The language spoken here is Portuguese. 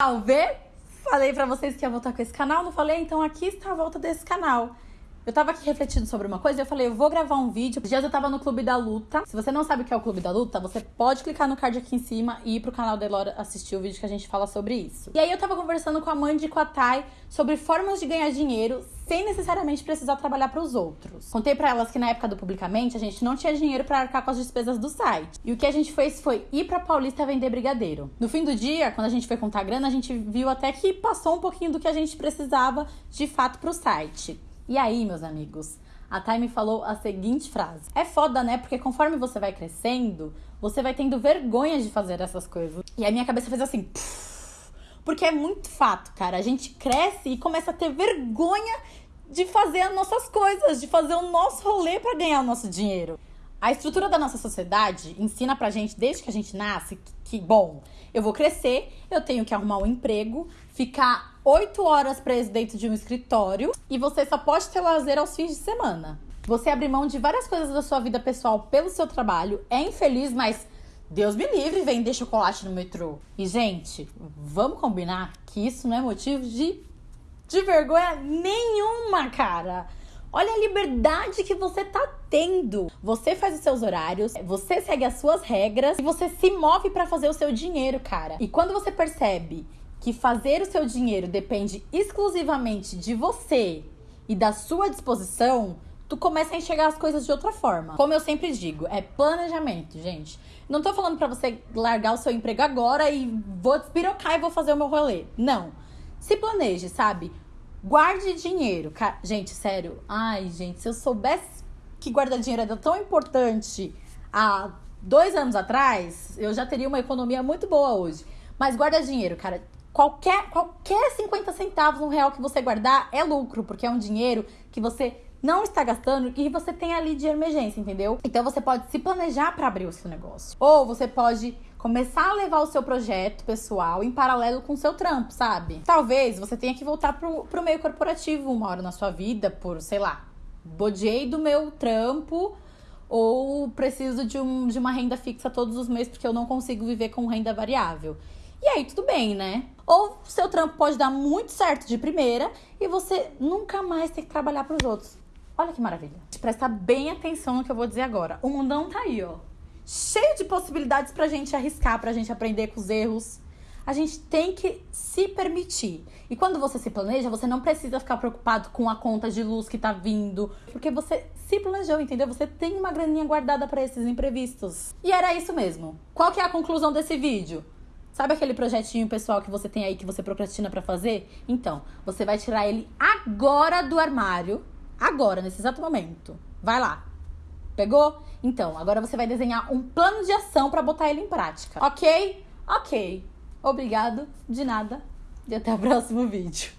Salve! Falei pra vocês que ia voltar com esse canal, não falei? Então aqui está a volta desse canal. Eu tava aqui refletindo sobre uma coisa e eu falei, eu vou gravar um vídeo. Dias eu tava no Clube da Luta. Se você não sabe o que é o Clube da Luta, você pode clicar no card aqui em cima e ir pro canal da Elora assistir o vídeo que a gente fala sobre isso. E aí eu tava conversando com a Mandy e com a Thay sobre formas de ganhar dinheiro sem necessariamente precisar trabalhar para os outros. Contei para elas que na época do Publicamente a gente não tinha dinheiro para arcar com as despesas do site. E o que a gente fez foi ir para Paulista vender brigadeiro. No fim do dia, quando a gente foi contar grana, a gente viu até que passou um pouquinho do que a gente precisava de fato para o site. E aí, meus amigos, a Thay me falou a seguinte frase: É foda, né? Porque conforme você vai crescendo, você vai tendo vergonha de fazer essas coisas. E a minha cabeça fez assim. Porque é muito fato, cara. A gente cresce e começa a ter vergonha de fazer as nossas coisas, de fazer o nosso rolê para ganhar o nosso dinheiro. A estrutura da nossa sociedade ensina pra gente, desde que a gente nasce, que, que bom, eu vou crescer, eu tenho que arrumar um emprego, ficar oito horas preso dentro de um escritório e você só pode ter lazer aos fins de semana. Você abre mão de várias coisas da sua vida pessoal pelo seu trabalho, é infeliz, mas Deus me livre vender chocolate no metrô. E, gente, vamos combinar que isso não é motivo de, de vergonha nenhuma, cara. Olha a liberdade que você tá tendo. Você faz os seus horários, você segue as suas regras e você se move para fazer o seu dinheiro, cara. E quando você percebe que fazer o seu dinheiro depende exclusivamente de você e da sua disposição, tu começa a enxergar as coisas de outra forma. Como eu sempre digo, é planejamento, gente. Não tô falando para você largar o seu emprego agora e vou despirocar e vou fazer o meu rolê. Não. Se planeje, sabe? Guarde dinheiro. Gente, sério. Ai, gente, se eu soubesse que guardar dinheiro era tão importante há dois anos atrás, eu já teria uma economia muito boa hoje. Mas guarda dinheiro, cara qualquer, qualquer 50 centavos, um real que você guardar é lucro, porque é um dinheiro que você não está gastando e você tem ali de emergência, entendeu? Então você pode se planejar para abrir o seu negócio. Ou você pode começar a levar o seu projeto pessoal em paralelo com o seu trampo, sabe? Talvez você tenha que voltar pro, pro meio corporativo uma hora na sua vida por, sei lá, bodiei do meu trampo ou preciso de, um, de uma renda fixa todos os meses porque eu não consigo viver com renda variável. E aí tudo bem, né? Ou seu trampo pode dar muito certo de primeira e você nunca mais ter que trabalhar para os outros. Olha que maravilha. Presta bem atenção no que eu vou dizer agora. O mundão tá aí, ó. Cheio de possibilidades pra gente arriscar, pra gente aprender com os erros. A gente tem que se permitir. E quando você se planeja, você não precisa ficar preocupado com a conta de luz que tá vindo, porque você se planejou, entendeu? Você tem uma graninha guardada para esses imprevistos. E era isso mesmo. Qual que é a conclusão desse vídeo? Sabe aquele projetinho pessoal que você tem aí que você procrastina para fazer? Então, você vai tirar ele agora do armário, agora, nesse exato momento. Vai lá. Pegou? Então, agora você vai desenhar um plano de ação para botar ele em prática. OK? OK. Obrigado, de nada. E até o próximo vídeo.